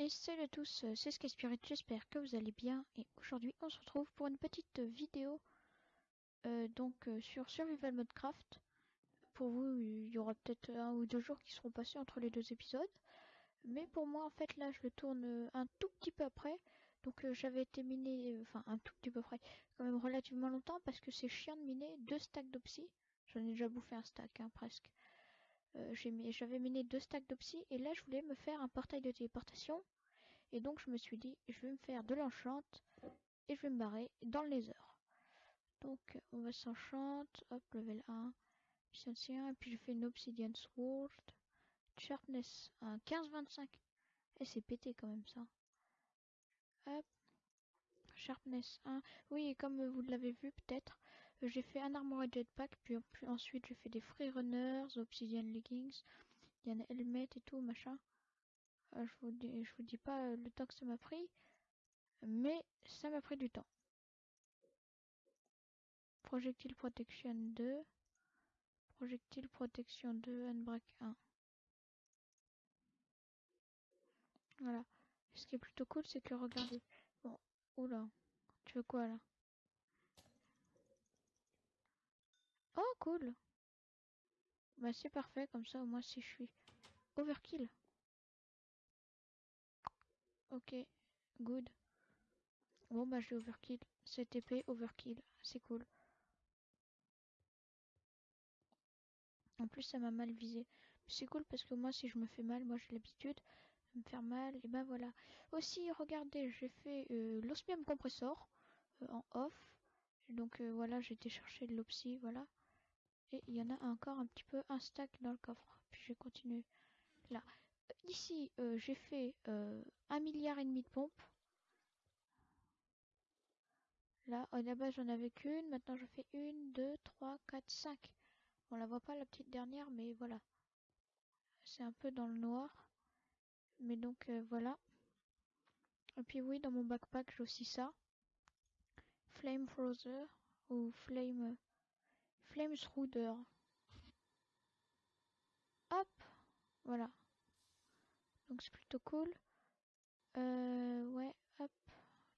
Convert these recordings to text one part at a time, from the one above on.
Et salut à tous, euh, c'est Skyspirit, j'espère que vous allez bien. Et aujourd'hui, on se retrouve pour une petite vidéo euh, donc euh, sur Survival Modcraft. Pour vous, il y aura peut-être un ou deux jours qui seront passés entre les deux épisodes. Mais pour moi, en fait, là, je le tourne un tout petit peu après. Donc euh, j'avais été miné, enfin un tout petit peu après, quand même relativement longtemps parce que c'est chiant de miner deux stacks d'opsy. J'en ai déjà bouffé un stack, hein, presque. Euh, J'avais miné deux stacks d'opsy et là je voulais me faire un portail de téléportation. Et donc je me suis dit, je vais me faire de l'enchant et je vais me barrer dans le nether. Donc on va s'enchant, hop, level 1, puissance 1, et puis je fais une obsidian sword, sharpness 1, 15-25. Et c'est pété quand même ça. Hop, sharpness 1. Oui, comme vous l'avez vu peut-être, j'ai fait un armor jetpack, puis, ensuite j'ai fait des free runners, obsidian leggings, il y a un helmet et tout, machin. Euh, je vous dis, vous dis pas euh, le temps que ça m'a pris, mais ça m'a pris du temps. Projectile protection 2, projectile protection 2, unbreak 1. Voilà. Ce qui est plutôt cool, c'est que regardez. Bon, oula, tu veux quoi là? Oh, cool. Bah c'est parfait, comme ça au moins si je suis overkill. Ok, good. Bon bah j'ai overkill. Cette épée overkill, c'est cool. En plus ça m'a mal visé. C'est cool parce que moi si je me fais mal, moi j'ai l'habitude de me faire mal. Et ben voilà. Aussi regardez, j'ai fait euh, l'osmium compressor euh, en off. Donc euh, voilà, j'ai été chercher de l'opsy, voilà. Il y en a encore un petit peu un stack dans le coffre. Puis je vais continuer là. Ici, euh, j'ai fait euh, un milliard et demi de pompes. Là, à la base, j'en avais qu'une. Maintenant, je fais une, deux, trois, quatre, cinq. On la voit pas la petite dernière, mais voilà. C'est un peu dans le noir. Mais donc, euh, voilà. Et puis oui, dans mon backpack, j'ai aussi ça. Flame Frozer ou Flame... Flame Shrouder. Hop Voilà. Donc c'est plutôt cool. Euh, ouais, hop.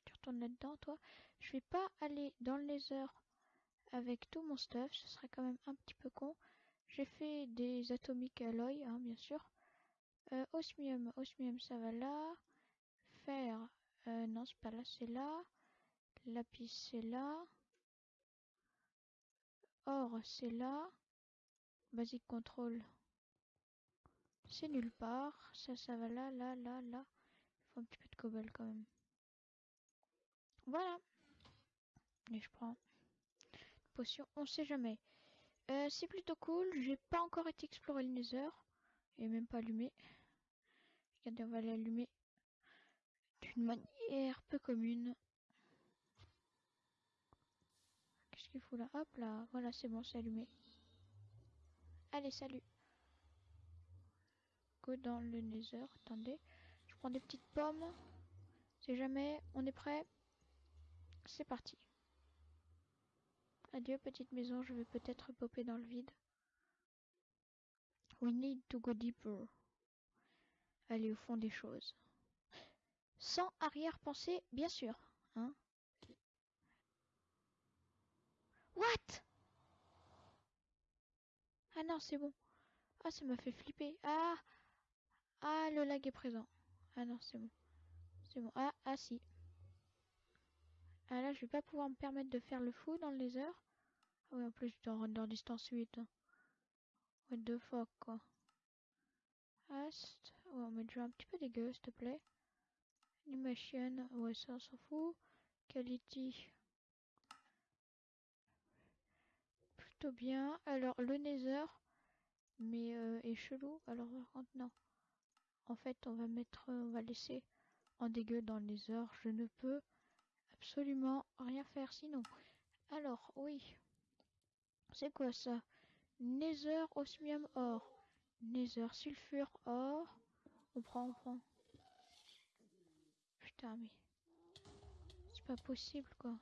Tu retournes là-dedans, toi. Je vais pas aller dans le nether avec tout mon stuff. Ce serait quand même un petit peu con. J'ai fait des atomiques alloy, hein, bien sûr. Euh, osmium, osmium, ça va là. Fer, euh, non, c'est pas là, c'est là. Lapis, c'est là. Or, c'est là. Basic control, c'est nulle part. Ça, ça va là, là, là, là. Il faut un petit peu de cobble quand même. Voilà. Et je prends potion, on sait jamais. Euh, c'est plutôt cool. J'ai pas encore été explorer le nether. Et même pas allumé. Regardez, on va l'allumer d'une manière peu commune. Hop là, voilà, c'est bon, c'est allumé. Allez, salut. Go dans le nether. Attendez, je prends des petites pommes. C'est jamais, on est prêt. C'est parti. Adieu petite maison, je vais peut-être popper dans le vide. We need to go deeper. Aller au fond des choses. Sans arrière-pensée, bien sûr. Hein What? Ah non, c'est bon. Ah, ça m'a fait flipper. Ah Ah, le lag est présent. Ah non, c'est bon. C'est bon. Ah, ah si. Ah là, je vais pas pouvoir me permettre de faire le fou dans le laser. Ah oui, en plus, je dois render distance 8. hein. What the fuck, quoi. Ast. Ouais, on met déjà un petit peu dégueu, s'il te plaît. Animation. Ouais, ça, on s'en fout. Quality. Bien. Alors, le nether. Mais euh, est chelou. Alors, non. En fait, on va mettre... euh, on va laisser en dégueu dans le nether. Je ne peux absolument rien faire sinon. Alors, oui. C'est quoi ça? Nether osmium or. Nether sulfure or. On prend, on prend. Putain, mais. C'est pas possible, quoi.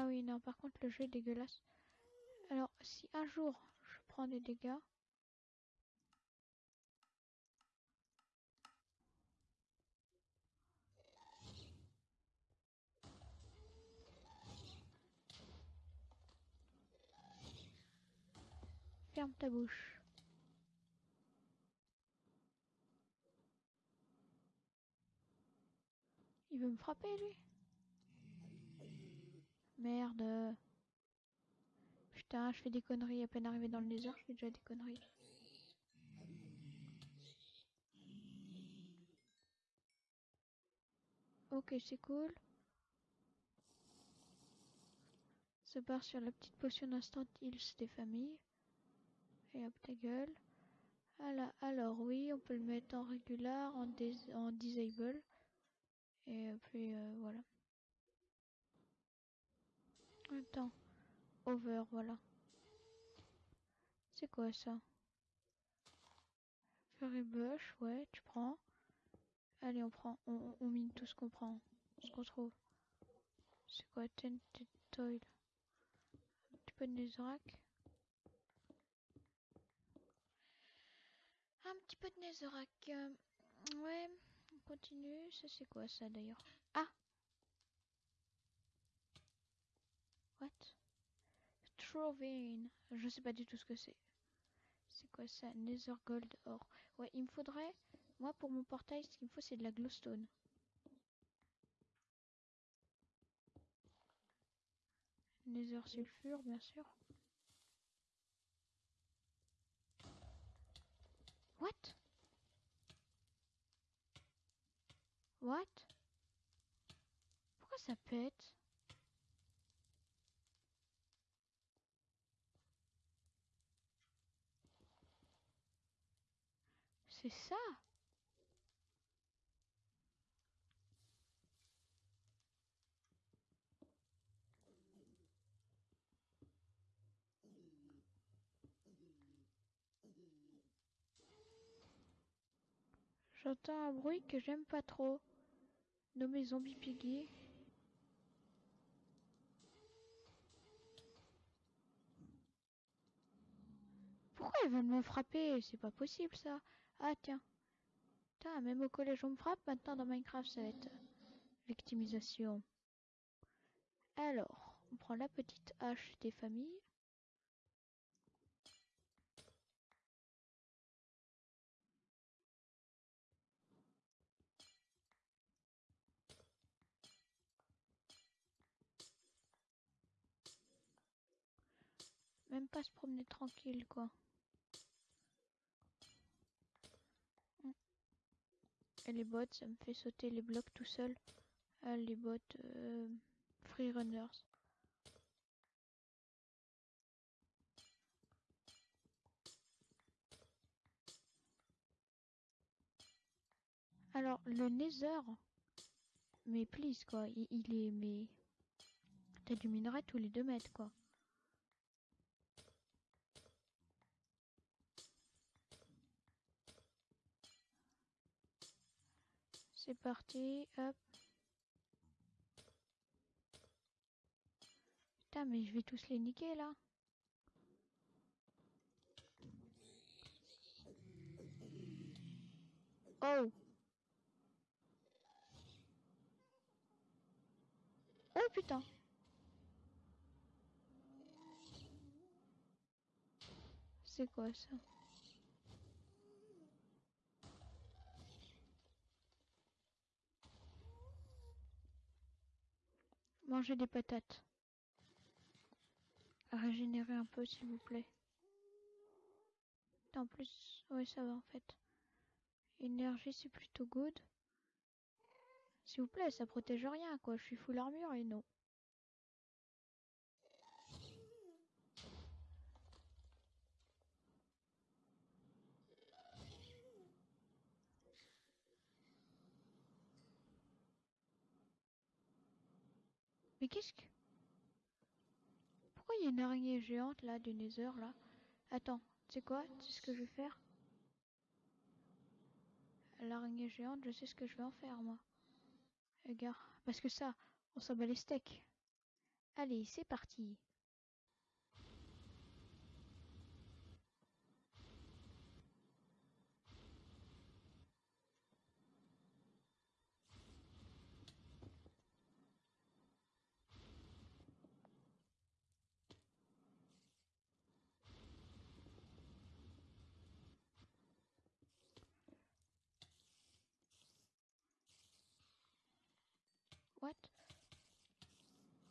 Ah oui, non, par contre, le jeu est dégueulasse. Alors, si un jour je prend des dégâts. Ferme ta bouche. Il veut me frapper lui? Merde. Putain, je fais des conneries à peine arrivé dans le nether, je fais déjà des conneries. Ok, c'est cool. Se barre sur la petite potion d'instant heals des familles. Et hop ta gueule. Alors, alors oui, on peut le mettre en régular, en, en disable. Et puis euh, voilà. Attends. Over, voilà. C'est quoi ça? Fairy Bush, ouais, tu prends. Allez, on prend. On, mine tout ce qu'on prend. Ce qu'on trouve. C'est quoi Tented Toil? Un petit peu de Netherrack. Un petit peu de. Euh, ouais, on continue. Ça, c'est quoi ça d'ailleurs? Ah What? Trovine. Je sais pas du tout ce que c'est. C'est quoi ça? Nether Gold Or. Ouais, il me faudrait... Moi, pour mon portail, ce qu'il me faut, c'est de la glowstone. Nether sulfure, bien sûr. What? What? Pourquoi ça pète? C'est ça J'entends un bruit que j'aime pas trop, nommé Zombie Piggy. Pourquoi ils veulent me frapper? C'est pas possible ça. Ah tiens. Même au collège on me frappe, maintenant dans Minecraft ça va être victimisation. Alors, on prend la petite hache des familles. Même pas se promener tranquille quoi. Les bots, ça me fait sauter les blocs tout seul. Ah, les bots euh, free runners. Alors, le Nether, mais please quoi, il, est, mais t'as du tous les deux mètres quoi. C'est parti, hop. Putain, mais je vais tous les niquer là. Oh Oh putain C'est quoi ça? Mangez des patates. Régénérer un peu, s'il vous plaît. En plus, ouais, ça va en fait. Énergie, c'est plutôt good. S'il vous plaît, ça protège rien, quoi. Je suis full armure et non. Mais qu'est-ce que... Pourquoi il y a une araignée géante là du Nether là? Attends, tu sais quoi? Tu sais ce que je vais faire? L'araignée géante, je sais ce que je vais en faire moi. Regarde, parce que ça, on s'en bat les steaks. Allez, c'est parti.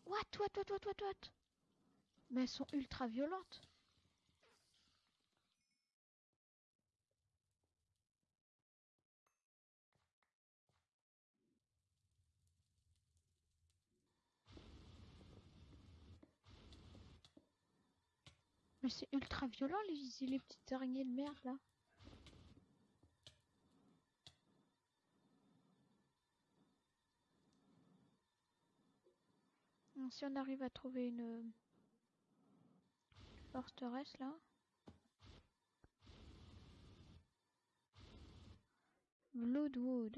What What, what, what, what, what, Mais elles sont ultra violentes. Mais c'est ultra violent les, les petites araignées de merde là. Si on arrive à trouver une forteresse là. Bloodwood.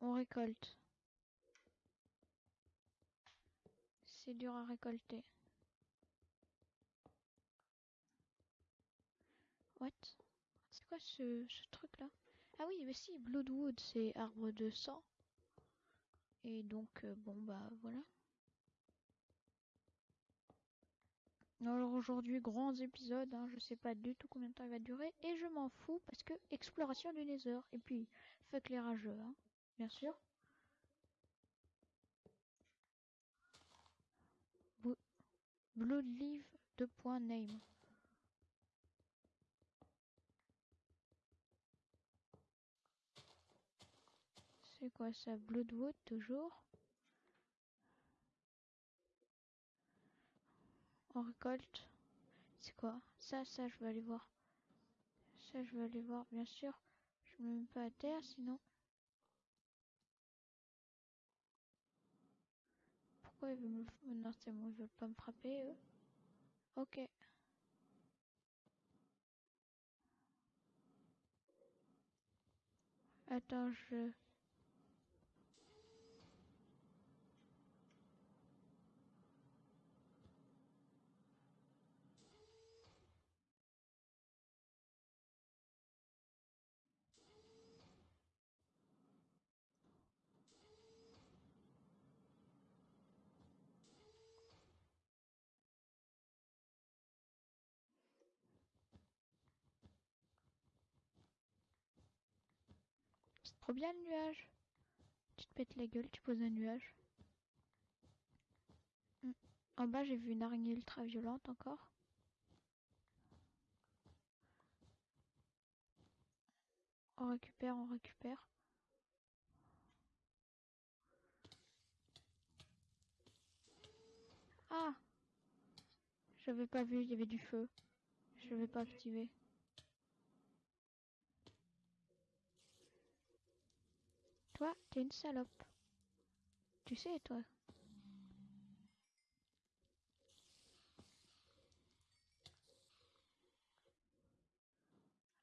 On récolte. C'est dur à récolter. What? C'est quoi ce, ce truc là Ah oui, mais si, Bloodwood, c'est arbre de sang. Et donc, euh, bon bah voilà. Alors aujourd'hui, grands épisodes, hein, je sais pas du tout combien de temps il va durer, et je m'en fous parce que exploration du Nether, et puis fuck les rageux, hein, bien sûr. Bloodleaf 2.name. C'est quoi ça Bloodwood toujours? Récolte. C'est quoi? Ça, ça, je vais aller voir. Ça, je vais aller voir, bien sûr. Je me mets pas à terre, sinon... Pourquoi ils veulent me... Non, c'est bon, ils veulent pas me frapper. Ok. Attends, je... trop bien le nuage. Tu te pètes la gueule, tu poses un nuage. Hmm. En bas, j'ai vu une araignée ultra violente encore. On récupère, on récupère. Ah J'avais pas vu, il y avait du feu. Je vais pas activer. Toi, t'es une salope. Tu sais, toi.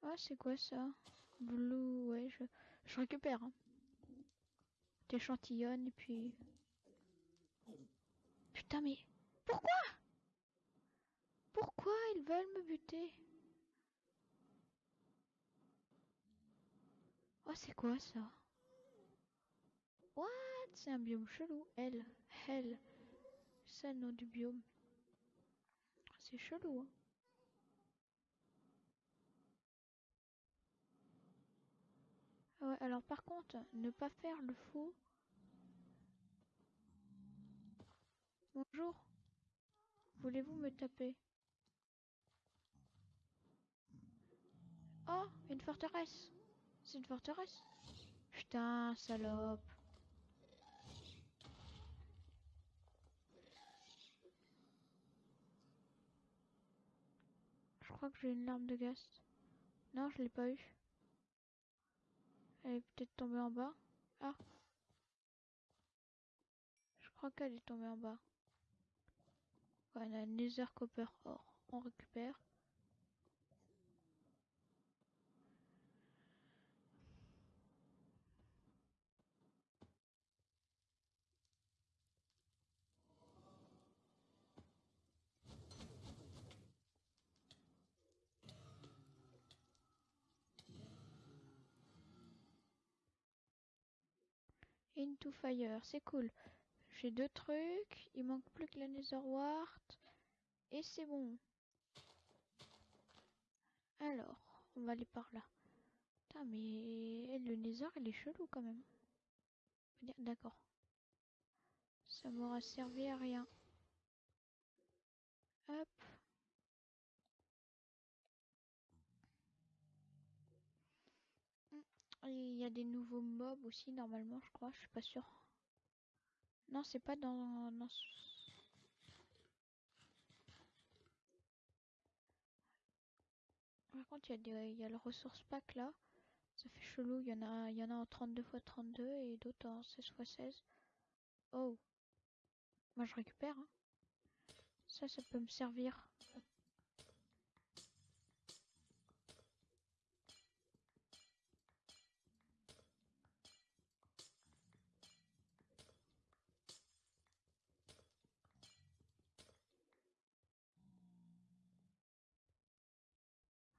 Ah, c'est quoi ça? Blue, ouais, je, je récupère. Hein. T'échantillonnes et puis... Putain, mais... Pourquoi? Pourquoi ils veulent me buter? Oh, c'est quoi ça? What? C'est un biome chelou. Elle. Elle. C'est le nom du biome. C'est chelou. Hein. Ouais, alors par contre, ne pas faire le fou. Bonjour. Voulez-vous me taper? Oh, une forteresse. C'est une forteresse. Putain, salope. Que j'ai une larme de gaz. Non, je l'ai pas eu. Elle est peut-être tombée en bas. Ah. Je crois qu'elle est tombée en bas. Ouais, on a un Nether Copper Or. On récupère. Fire, c'est cool. J'ai deux trucs, il manque plus que la Nether Wart. Et c'est bon. Alors, on va aller par là. Mais le Nether, il est chelou quand même. D'accord. Ça m'aura servi à rien. Hop. Il y a des nouveaux mobs aussi normalement, je crois, je suis pas sûre. Non, c'est pas dans, Par contre, il y, a des- il y a le ressource pack là. Ça fait chelou, il y en a, il y en a en 32 x 32 et d'autres en 16 x 16. Oh. Moi je récupère. hein. Ça, ça peut me servir.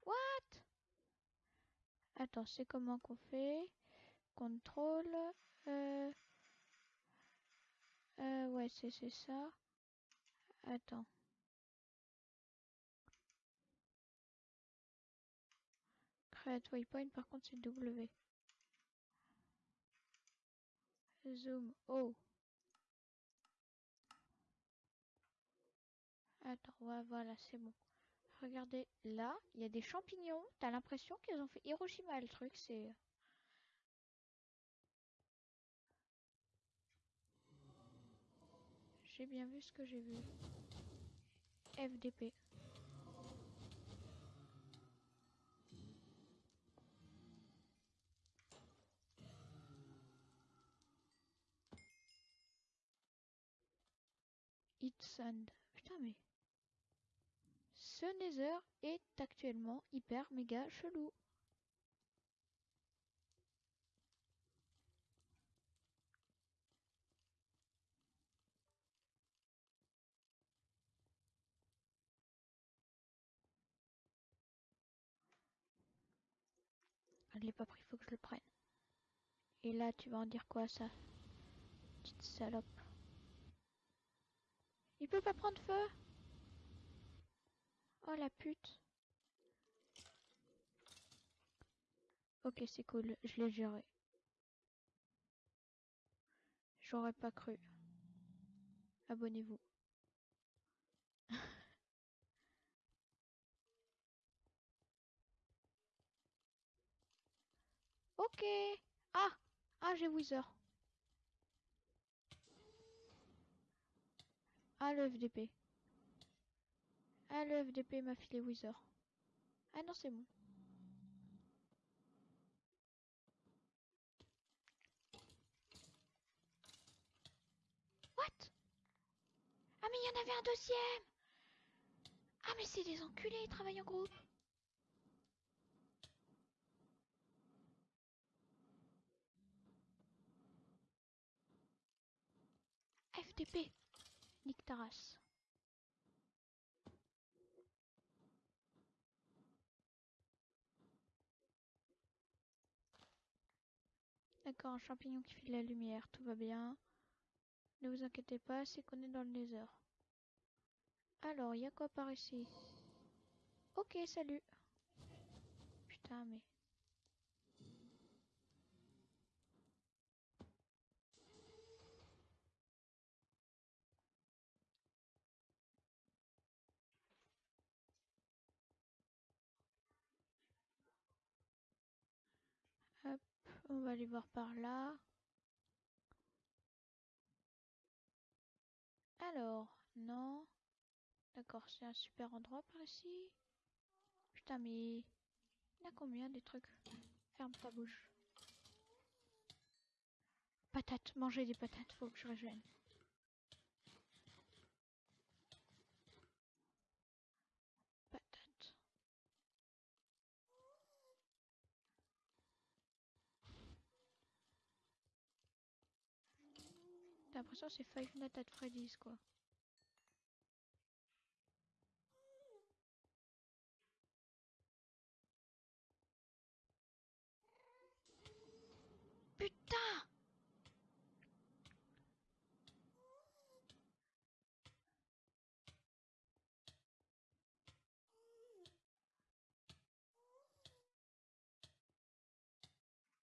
What Attends, c'est comment qu'on fait Contrôle. Euh... euh, ouais, c'est ça. Attends. Create waypoint, par contre, c'est W. Zoom. Oh. Attends, voilà, c'est bon. Regardez, là, il y a des champignons. T'as l'impression qu'ils ont fait Hiroshima, le truc, c'est... J'ai bien vu ce que j'ai vu. FDP. Hit Sand. Putain, mais... Ce Nether est actuellement hyper méga chelou. Je l'ai pas pris, faut que je le prenne. Et là, tu vas en dire quoi, ça? Petite salope. Il peut pas prendre feu? Oh la pute. Ok, c'est cool, je l'ai géré. J'aurais pas cru. Abonnez-vous. ok. Ah Ah, j'ai Wither. Ah, le FDP. Ah, le FDP m'a filé Wither. Ah non, c'est bon. What? Ah, mais il y en avait un deuxième Ah, mais c'est des enculés, ils travaillent en groupe. FDP. Nique ta Un champignon qui fait la lumière, tout va bien. Ne vous inquiétez pas, c'est qu'on est dans le nether. Alors, il y a quoi par ici? Ok, salut. Putain, mais... on va aller voir par là. Alors, non. D'accord, c'est un super endroit par ici. Putain, mais... Il y a combien des trucs? Ferme ta bouche. Patates, manger des patates, faut que je rejoigne. Patates. T'as l'impression c'est Five Nights at Freddy's, quoi. Putain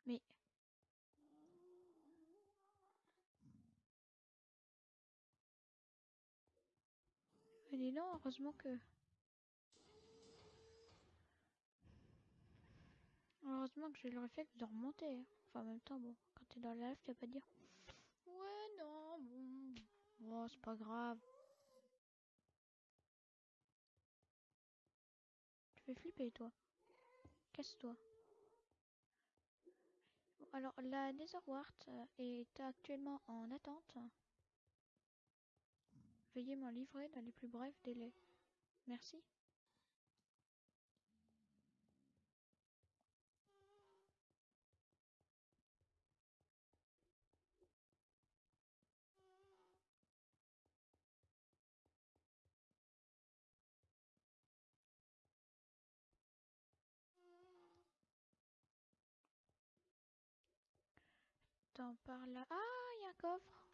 Mais... dis donc, heureusement que... Heureusement que j'ai le réflexe de remonter. hein. Enfin, en même temps, bon, quand t'es dans la lave, tu vas pas dire... Ouais, non, bon... Bon, c'est pas grave. Tu fais flipper, toi. Casse-toi. Alors, la Netherwart euh, est actuellement en attente. Veuillez m'en livrer dans les plus brefs délais. Merci. Par là. Ah, il y a un coffre.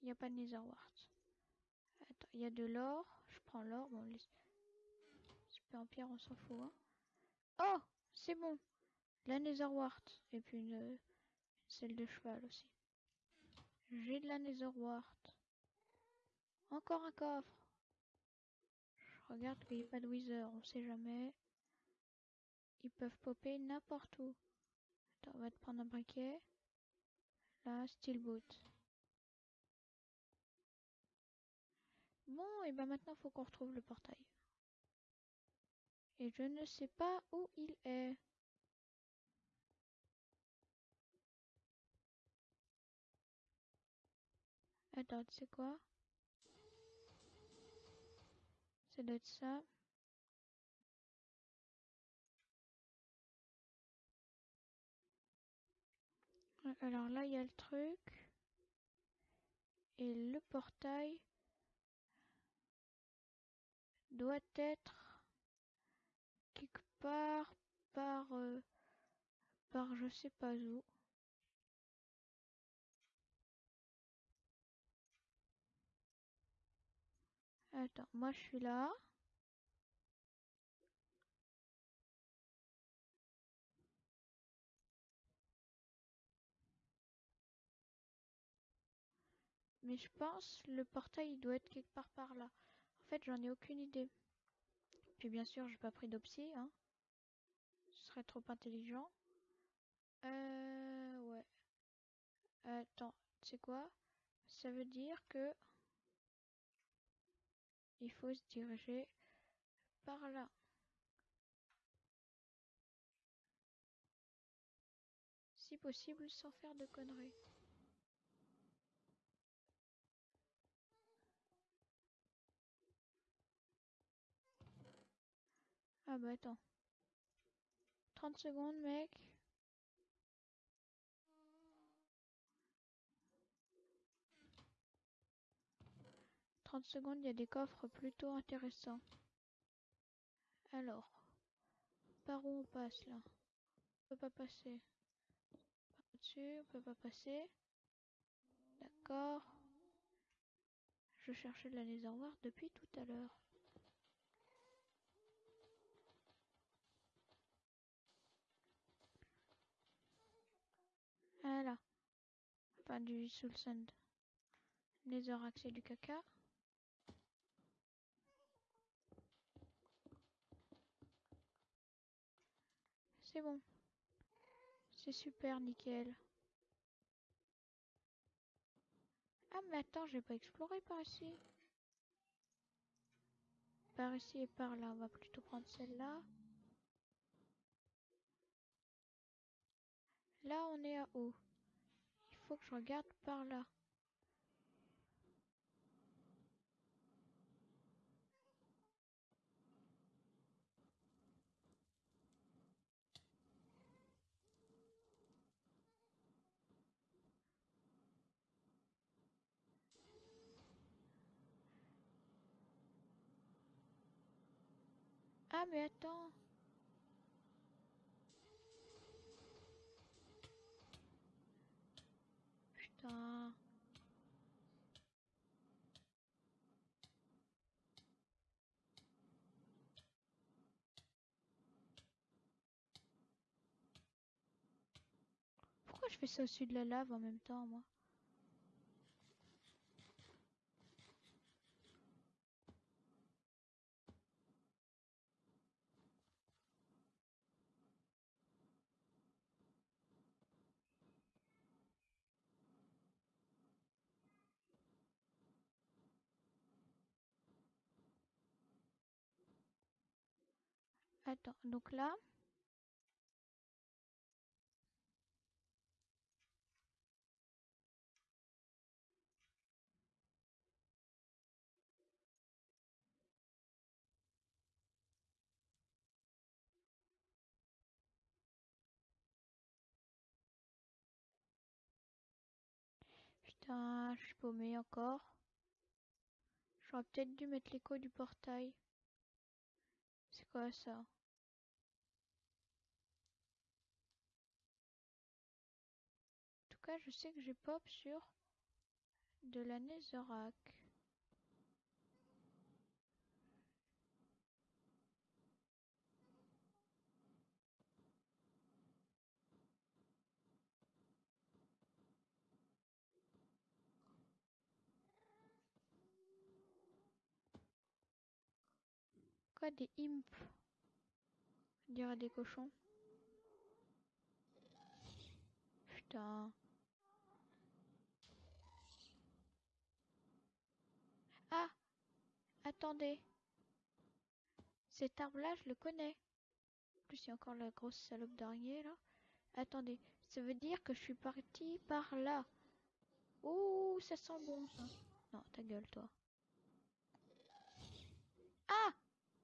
Il n'y a pas de Netherwart. Il y a de l'or. Je prends l'or. Bon, super en pierre, on s'en fout. Hein. Oh, c'est bon. La Netherwart. Et puis une, selle de cheval aussi. J'ai de la Netherwart. Encore un coffre. Je regarde qu'il n'y ait pas de Wither, on sait jamais. Ils peuvent popper n'importe où. Attends, on va te prendre un briquet. Là, Steelboot. Bon, et ben maintenant, faut qu'on retrouve le portail. Et je ne sais pas où il est. Attends, sais quoi? Ça doit être ça. Alors là, il y a le truc. Et le portail doit être quelque part par euh, par je sais pas où. Attends, moi je suis là. Mais je pense le portail il doit être quelque part par là. Fait, j'en ai aucune idée. Puis bien sûr, j'ai pas pris d'opsie, hein. Ce serait trop intelligent. Euh, ouais. Attends, sais quoi? Ça veut dire que il faut se diriger par là. Si possible, sans faire de conneries. Ah bah attends. 30 secondes, mec. « 30 secondes, il y a des coffres plutôt intéressants. Alors, par où on passe là? On peut pas passer. Par au-dessus, on peut pas passer. D'accord. Je cherchais la Netherwart depuis tout à l'heure. Voilà. Enfin, du Soul Sand. Netherrax et du caca. C'est bon. C'est super, nickel. Ah, mais attends, j'ai pas exploré par ici. Par ici et par là, on va plutôt prendre celle-là. Là, on est à haut. Il faut que je regarde par là. Ah, mais attends. Pourquoi je fais ça au-dessus de la lave en même temps, moi? Attends, donc là. Putain, je suis paumé encore. J'aurais peut-être dû mettre l'écho du portail. C'est quoi ça? Je sais que j'ai pop sur de la Netherrack. Quoi des imps On des cochons. Putain. Ah Attendez. Cet arbre-là, je le connais. En plus, il y a encore la grosse salope d'araignée, là. Attendez. Ça veut dire que je suis partie par là. Ouh, ça sent bon, ça. Non, ta gueule, toi. Ah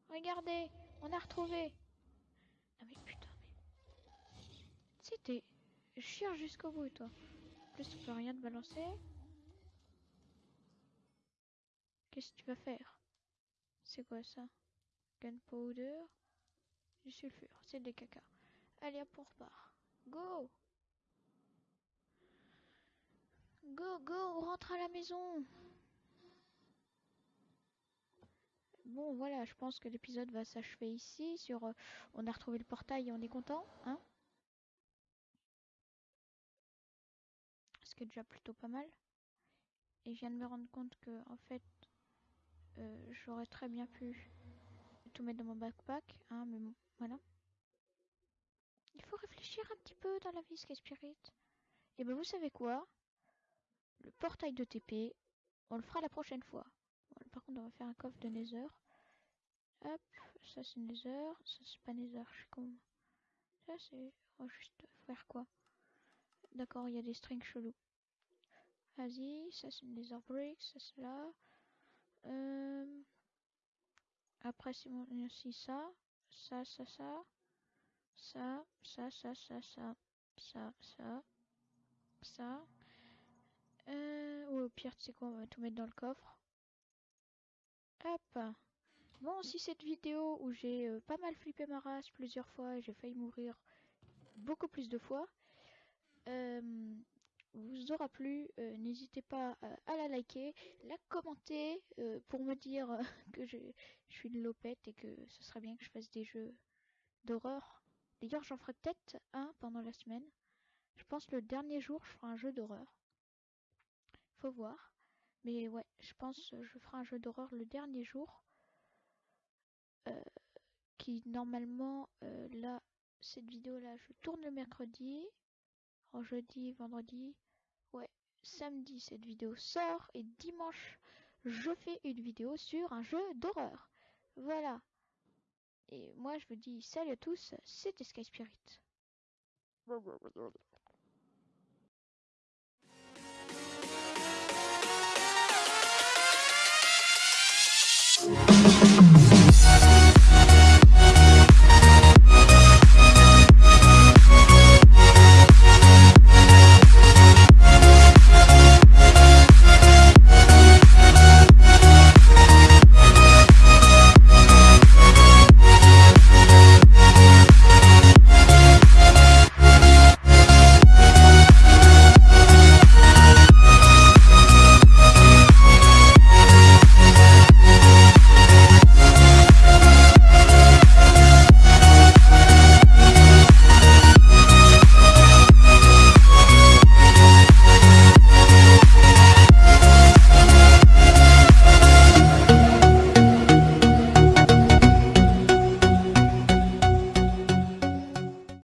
Regardez, on a retrouvé. Non mais putain, mais... C'était chiant jusqu'au bout, toi. En plus, tu peux rien te balancer. Qu'est-ce que tu vas faire? C'est quoi ça? Gunpowder? Du sulfure, c'est des caca. Allez, hop, on repart. Go Go, go, on rentre à la maison Bon, voilà, je pense que l'épisode va s'achever ici. Sur, euh, on a retrouvé le portail et on est content, hein? Ce qui est déjà plutôt pas mal. Et je viens de me rendre compte que, en fait, euh, j'aurais très bien pu tout mettre dans mon backpack, hein, mais bon, voilà. Il faut réfléchir un petit peu dans la vie, Sky Spirit. Et ben, vous savez quoi? Le portail de TP, on le fera la prochaine fois. Par contre, on va faire un coffre de Nether. Hop, ça c'est Nether, ça c'est pas Nether, je suis con. Ça c'est... Va juste faire quoi? D'accord, il y a des strings chelous. Vas-y, ça c'est une Nether Brick, ça c'est là. Euh... Après c'est aussi ça, ça, ça, ça, ça, ça, ça, ça, ça, ça, ça, ça. Euh... Ou au pire, tu sais quoi, on va tout mettre dans le coffre. Hop Bon, si cette vidéo où j'ai euh, pas mal flippé ma race plusieurs fois et j'ai failli mourir beaucoup plus de fois, euh, vous aura plu, euh, n'hésitez pas à, la liker, la commenter pour me dire que je, suis une lopette et que ce serait bien que je fasse des jeux d'horreur. D'ailleurs, j'en ferai peut-être un pendant la semaine. Je pense le dernier jour, je ferai un jeu d'horreur. Faut voir. Mais ouais, je pense je ferai un jeu d'horreur le dernier jour. qui normalement, là, cette vidéo là, je tourne le mercredi. Jeudi, vendredi. Ouais, samedi, cette vidéo sort. Et dimanche, je fais une vidéo sur un jeu d'horreur. Voilà. Et moi, je vous dis salut à tous, c'était Sky Spirit.